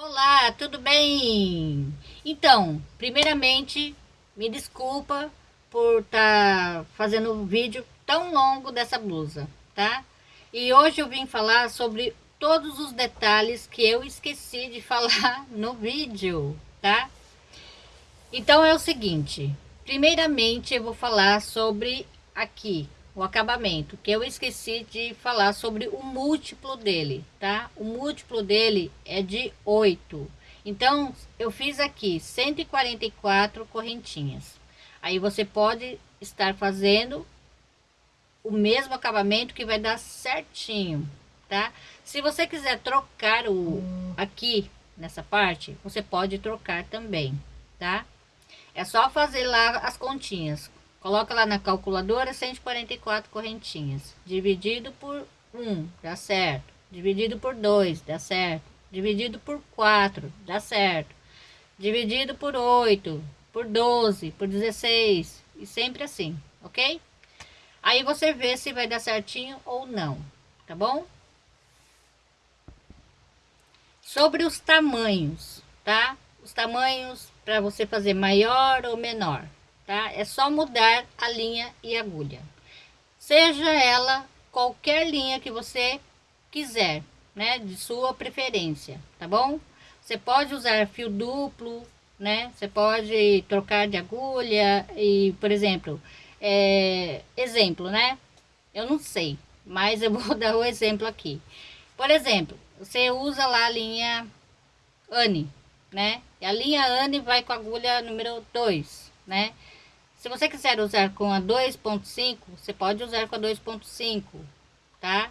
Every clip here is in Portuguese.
Olá, tudo bem? Então, primeiramente, me desculpa por estar tá fazendo um vídeo tão longo dessa blusa, tá? E hoje eu vim falar sobre todos os detalhes que eu esqueci de falar no vídeo, tá? Então é o seguinte, primeiramente eu vou falar sobre aqui, o acabamento, que eu esqueci de falar sobre o múltiplo dele, tá? O múltiplo dele é de 8. Então, eu fiz aqui 144 correntinhas. Aí você pode estar fazendo o mesmo acabamento que vai dar certinho, tá? Se você quiser trocar o aqui nessa parte, você pode trocar também, tá? É só fazer lá as continhas. Coloca lá na calculadora 144 correntinhas. Dividido por 1, dá certo. Dividido por 2, dá certo. Dividido por 4, dá certo. Dividido por 8, por 12, por 16. E sempre assim, ok? Aí você vê se vai dar certinho ou não, tá bom? Sobre os tamanhos, tá? Os tamanhos para você fazer maior ou menor tá? É só mudar a linha e agulha. Seja ela qualquer linha que você quiser, né? De sua preferência, tá bom? Você pode usar fio duplo, né? Você pode trocar de agulha e, por exemplo, é, exemplo, né? Eu não sei, mas eu vou dar o exemplo aqui. Por exemplo, você usa lá a linha Anne, né? E a linha Anne vai com a agulha número 2, né? Se você quiser usar com a 2.5, você pode usar com a 2.5, tá?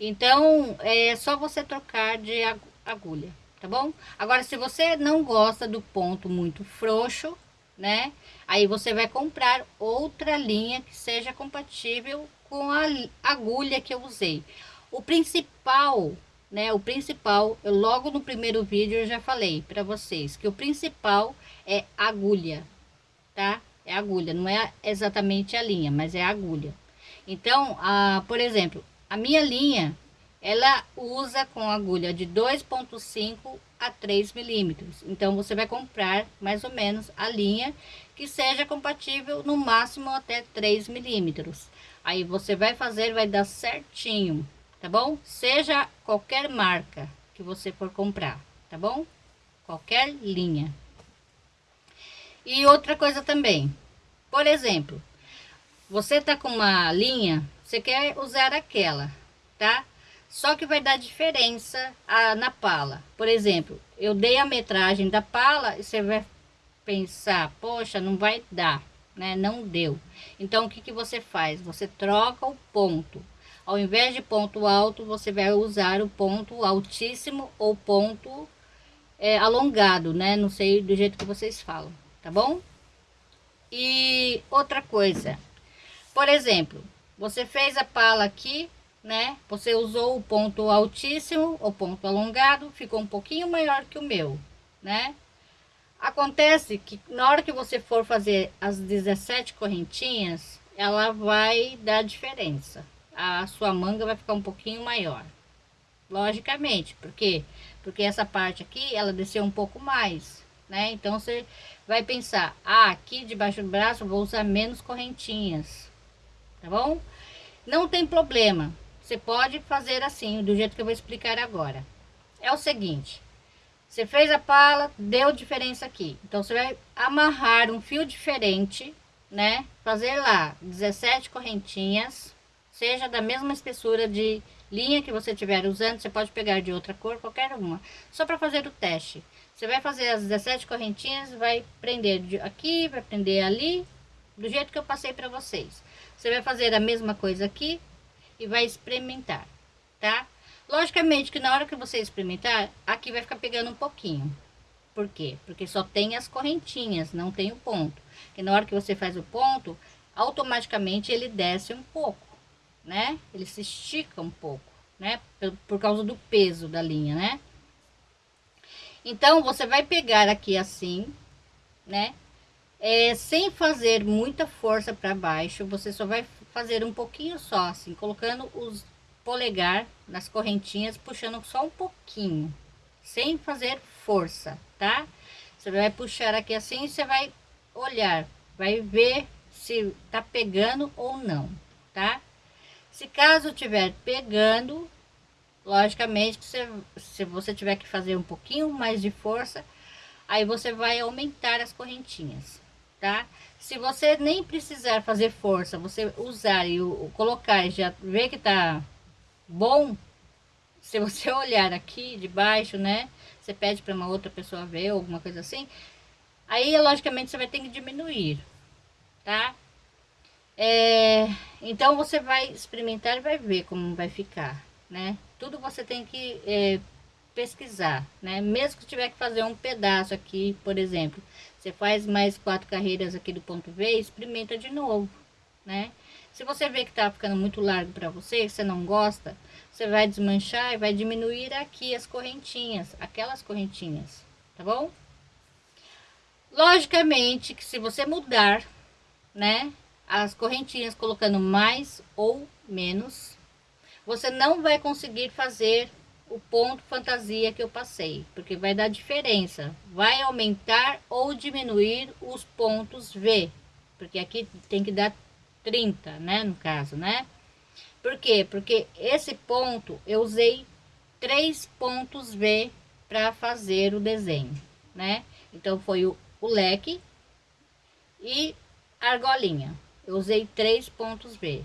Então, é só você trocar de agulha, tá bom? Agora, se você não gosta do ponto muito frouxo, né? Aí você vai comprar outra linha que seja compatível com a agulha que eu usei. O principal, né? O principal, eu logo no primeiro vídeo eu já falei para vocês que o principal é agulha, tá? É agulha, não é exatamente a linha, mas é a agulha. Então, a, por exemplo, a minha linha, ela usa com agulha de 2.5 a 3 milímetros. Então, você vai comprar mais ou menos a linha que seja compatível no máximo até 3 milímetros. Aí você vai fazer, vai dar certinho, tá bom? Seja qualquer marca que você for comprar, tá bom? Qualquer linha. E outra coisa também, por exemplo, você tá com uma linha, você quer usar aquela, tá? Só que vai dar diferença a, na pala. Por exemplo, eu dei a metragem da pala e você vai pensar, poxa, não vai dar, né? Não deu. Então, o que, que você faz? Você troca o ponto. Ao invés de ponto alto, você vai usar o ponto altíssimo ou ponto é, alongado, né? Não sei do jeito que vocês falam tá bom? E outra coisa, por exemplo, você fez a pala aqui, né? Você usou o ponto altíssimo, o ponto alongado, ficou um pouquinho maior que o meu, né? Acontece que na hora que você for fazer as 17 correntinhas, ela vai dar diferença. A sua manga vai ficar um pouquinho maior. Logicamente, por quê? Porque essa parte aqui, ela desceu um pouco mais, né? Então, você vai pensar, ah, aqui debaixo do braço vou usar menos correntinhas, tá bom? Não tem problema, você pode fazer assim, do jeito que eu vou explicar agora. É o seguinte, você fez a pala, deu diferença aqui, então você vai amarrar um fio diferente, né? Fazer lá 17 correntinhas, seja da mesma espessura de linha que você estiver usando, você pode pegar de outra cor, qualquer uma, só para fazer o teste. Você vai fazer as 17 correntinhas, vai prender aqui, vai prender ali, do jeito que eu passei para vocês. Você vai fazer a mesma coisa aqui e vai experimentar, tá? Logicamente que na hora que você experimentar, aqui vai ficar pegando um pouquinho. Por quê? Porque só tem as correntinhas, não tem o ponto. E na hora que você faz o ponto, automaticamente ele desce um pouco, né? Ele se estica um pouco, né? Por, por causa do peso da linha, né? Então, você vai pegar aqui assim, né? É, sem fazer muita força para baixo, você só vai fazer um pouquinho só, assim, colocando os polegar nas correntinhas, puxando só um pouquinho, sem fazer força, tá? Você vai puxar aqui assim, você vai olhar, vai ver se tá pegando ou não, tá? Se caso tiver pegando, logicamente que você, se você tiver que fazer um pouquinho mais de força, aí você vai aumentar as correntinhas, tá? Se você nem precisar fazer força, você usar e o, colocar e já ver que tá bom, se você olhar aqui de baixo, né? Você pede para uma outra pessoa ver, alguma coisa assim. Aí, logicamente, você vai ter que diminuir, tá? É, então, você vai experimentar e vai ver como vai ficar, né? Tudo você tem que é, pesquisar, né? Mesmo que tiver que fazer um pedaço aqui, por exemplo, você faz mais quatro carreiras aqui do ponto V, experimenta de novo, né? Se você vê que tá ficando muito largo para você, você não gosta, você vai desmanchar e vai diminuir aqui as correntinhas, aquelas correntinhas, tá bom? Logicamente que se você mudar, né, as correntinhas colocando mais ou menos, você não vai conseguir fazer o ponto fantasia que eu passei, porque vai dar diferença, vai aumentar ou diminuir os pontos V, porque aqui tem que dar 30, né, no caso, né? Por quê? Porque esse ponto eu usei três pontos V para fazer o desenho, né? Então foi o, o leque e argolinha. Eu usei três pontos V.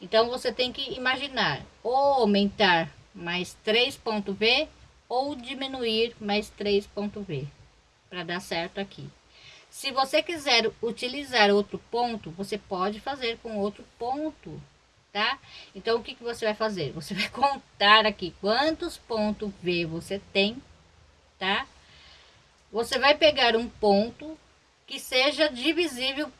Então você tem que imaginar ou aumentar mais três pontos V ou diminuir mais três pontos V para dar certo aqui. Se você quiser utilizar outro ponto, você pode fazer com outro ponto tá? Então, o que, que você vai fazer? Você vai contar aqui quantos pontos V você tem, tá? Você vai pegar um ponto que seja divisível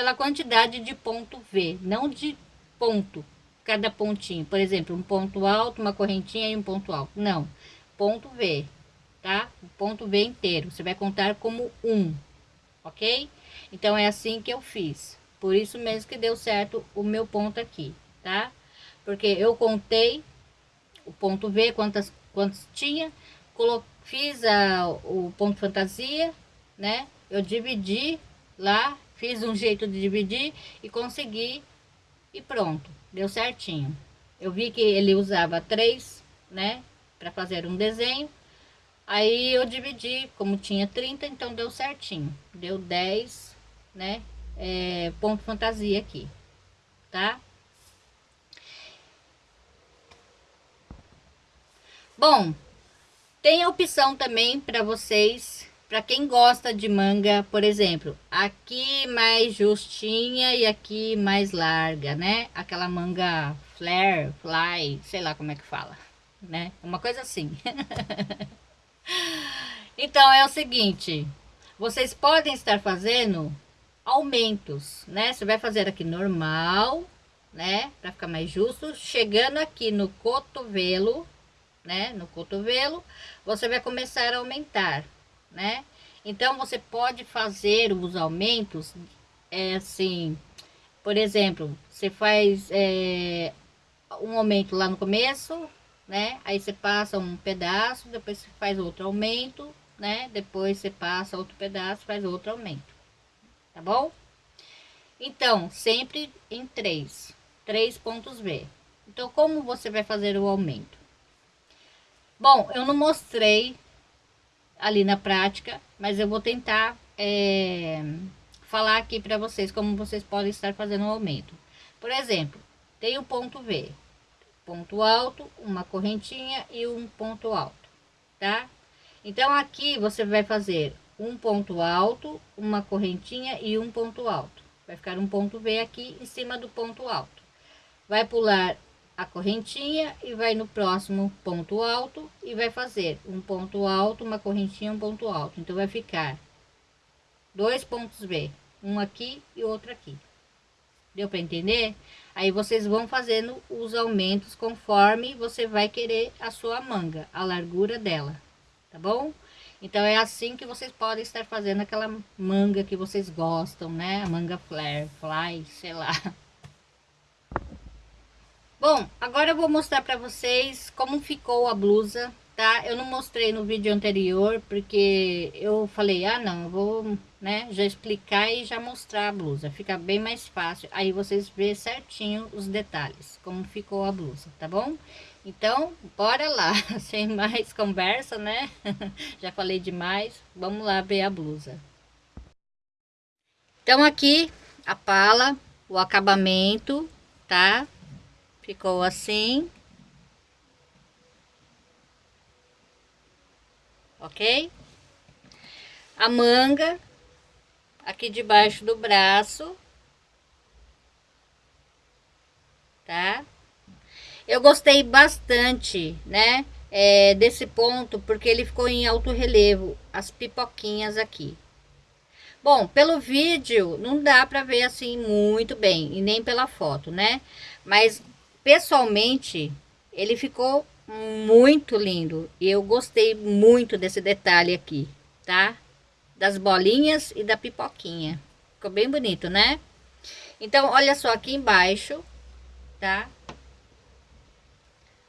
pela quantidade de ponto V, não de ponto, cada pontinho. Por exemplo, um ponto alto, uma correntinha e um ponto alto. Não, ponto V, tá? O ponto V inteiro, você vai contar como um, ok? Então, é assim que eu fiz. Por isso mesmo que deu certo o meu ponto aqui tá? Porque eu contei o ponto V, quantas, quantos tinha, colo, fiz a, o ponto fantasia, né? Eu dividi lá, fiz um jeito de dividir e consegui e pronto, deu certinho. Eu vi que ele usava três, né? Para fazer um desenho. Aí eu dividi, como tinha 30, então deu certinho. Deu 10, né? É, ponto fantasia aqui, tá? Bom, tem a opção também para vocês, para quem gosta de manga, por exemplo, aqui mais justinha e aqui mais larga, né? Aquela manga flare, fly, sei lá como é que fala, né? Uma coisa assim. então é o seguinte, vocês podem estar fazendo aumentos, né? Você vai fazer aqui normal, né? Para ficar mais justo, chegando aqui no cotovelo, né, no cotovelo, você vai começar a aumentar, né? Então, você pode fazer os aumentos, é assim, por exemplo, você faz é, um aumento lá no começo, né? Aí você passa um pedaço, depois você faz outro aumento, né? Depois você passa outro pedaço, faz outro aumento, tá bom? Então, sempre em três, três pontos V. Então, como você vai fazer o aumento? Bom, eu não mostrei ali na prática, mas eu vou tentar é, falar aqui para vocês como vocês podem estar fazendo o aumento. Por exemplo, tem o ponto V, ponto alto, uma correntinha e um ponto alto, tá? Então, aqui você vai fazer um ponto alto, uma correntinha e um ponto alto. Vai ficar um ponto V aqui em cima do ponto alto. Vai pular a correntinha e vai no próximo ponto alto e vai fazer um ponto alto, uma correntinha, um ponto alto. Então, vai ficar dois pontos V, um aqui e outro aqui. Deu para entender? Aí vocês vão fazendo os aumentos conforme você vai querer a sua manga, a largura dela, tá bom? Então é assim que vocês podem estar fazendo aquela manga que vocês gostam, né? A manga flare, fly, sei lá. Bom, agora eu vou mostrar para vocês como ficou a blusa, tá? Eu não mostrei no vídeo anterior, porque eu falei, ah não, vou, né, já explicar e já mostrar a blusa. Fica bem mais fácil, aí vocês vê certinho os detalhes, como ficou a blusa, tá bom? Então, bora lá, sem mais conversa, né? já falei demais, vamos lá ver a blusa. Então, aqui, a pala, o acabamento, tá? Ficou assim. ok? A manga aqui debaixo do braço, tá? Eu gostei bastante, né? É, desse ponto, porque ele ficou em alto relevo, as pipoquinhas aqui. Bom, pelo vídeo não dá para ver assim muito bem, e nem pela foto, né? Mas pessoalmente ele ficou muito lindo. E eu gostei muito desse detalhe aqui, tá? Das bolinhas e da pipoquinha. Ficou bem bonito, né? Então, olha só aqui embaixo, tá?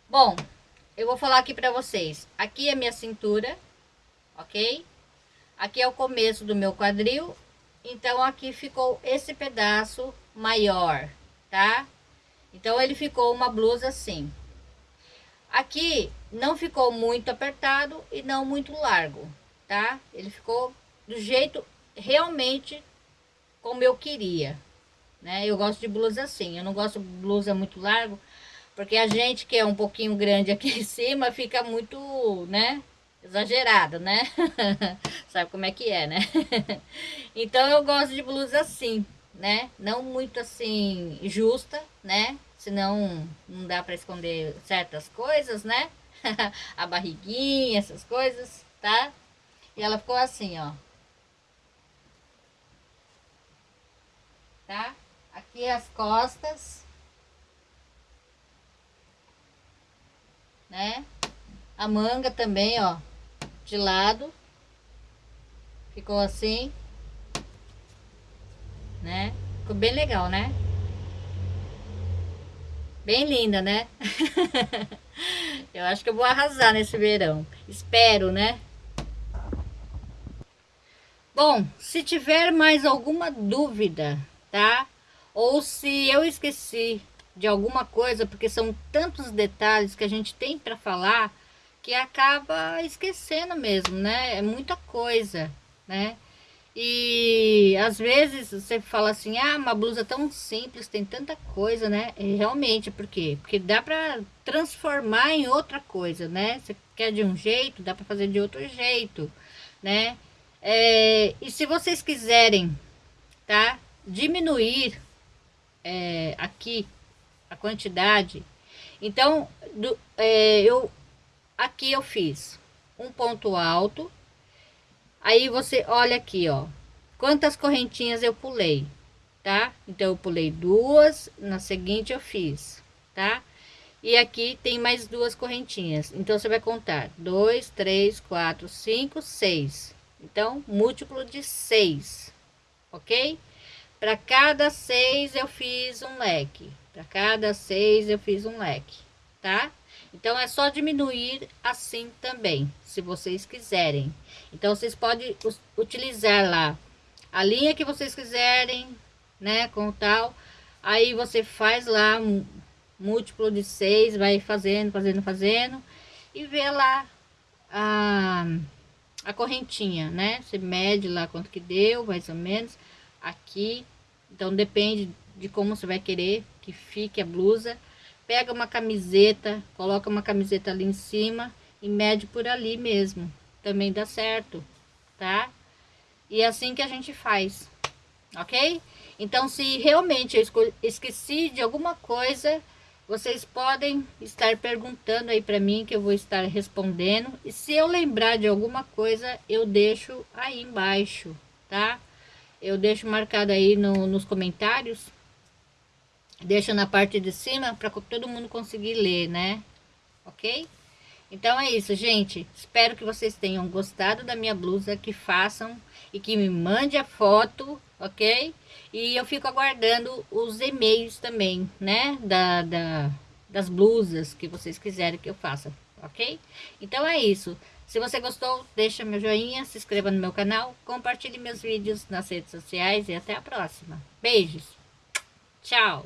Bom, eu vou falar aqui pra vocês. Aqui é minha cintura, ok? Aqui é o começo do meu quadril. Então, aqui ficou esse pedaço maior, tá? Então, ele ficou uma blusa assim. Aqui não ficou muito apertado e não muito largo, tá? Ele ficou do jeito realmente como eu queria, né? Eu gosto de blusa assim, eu não gosto de blusa muito largo, porque a gente que é um pouquinho grande aqui em cima fica muito, né? Exagerado, né? Sabe como é que é, né? então eu gosto de blusa assim, né? Não muito assim justa, né? senão não dá para esconder certas coisas, né? a barriguinha, essas coisas, tá? E ela ficou assim, ó. Tá? Aqui as costas. Né? A manga também, ó, de lado. Ficou assim. Ficou bem legal, né? Bem linda, né? eu acho que eu vou arrasar nesse verão. Espero, né? Bom, se tiver mais alguma dúvida, tá? Ou se eu esqueci de alguma coisa, porque são tantos detalhes que a gente tem para falar, que acaba esquecendo mesmo, né? É muita coisa, né? E às vezes você fala assim, ah, uma blusa tão simples, tem tanta coisa, né? E realmente, por quê? Porque dá para transformar em outra coisa, né? Você quer de um jeito, dá para fazer de outro jeito, né? É, e se vocês quiserem, tá? Diminuir é, aqui a quantidade, então, do, é, eu aqui eu fiz um ponto alto Aí você olha aqui, ó, quantas correntinhas eu pulei, tá? Então eu pulei duas, na seguinte eu fiz, tá? E aqui tem mais duas correntinhas. Então você vai contar dois, três, quatro, cinco, seis. Então, múltiplo de seis, ok? Para cada seis eu fiz um leque. Para cada seis eu fiz um leque, tá? Então, é só diminuir assim também, se vocês quiserem. Então, vocês podem utilizar lá a linha que vocês quiserem, né, com tal. Aí, você faz lá um múltiplo de seis, vai fazendo, fazendo, fazendo. E vê lá a, a correntinha, né? Você mede lá quanto que deu, mais ou menos, aqui. Então, depende de como você vai querer que fique a blusa pega uma camiseta, coloca uma camiseta ali em cima e mede por ali mesmo. Também dá certo, tá? E é assim que a gente faz, ok? Então, se realmente eu esqueci de alguma coisa, vocês podem estar perguntando aí para mim que eu vou estar respondendo. E se eu lembrar de alguma coisa, eu deixo aí embaixo, tá? Eu deixo marcado aí no, nos comentários deixa na parte de cima para todo mundo conseguir ler, né? Ok? Então é isso, gente. Espero que vocês tenham gostado da minha blusa, que façam e que me mande a foto, ok? E eu fico aguardando os e-mails também, né? Da, da, das blusas que vocês quiserem que eu faça, ok? Então é isso. Se você gostou, deixa meu joinha, se inscreva no meu canal, compartilhe meus vídeos nas redes sociais e até a próxima. Beijos! Tchau!